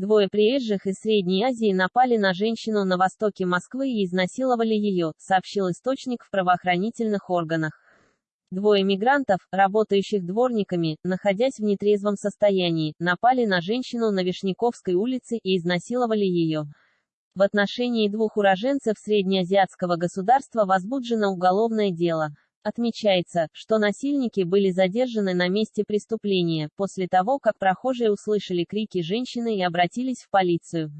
Двое приезжих из Средней Азии напали на женщину на востоке Москвы и изнасиловали ее, сообщил источник в правоохранительных органах. Двое мигрантов, работающих дворниками, находясь в нетрезвом состоянии, напали на женщину на Вишняковской улице и изнасиловали ее. В отношении двух уроженцев среднеазиатского государства возбуждено уголовное дело. Отмечается, что насильники были задержаны на месте преступления, после того как прохожие услышали крики женщины и обратились в полицию.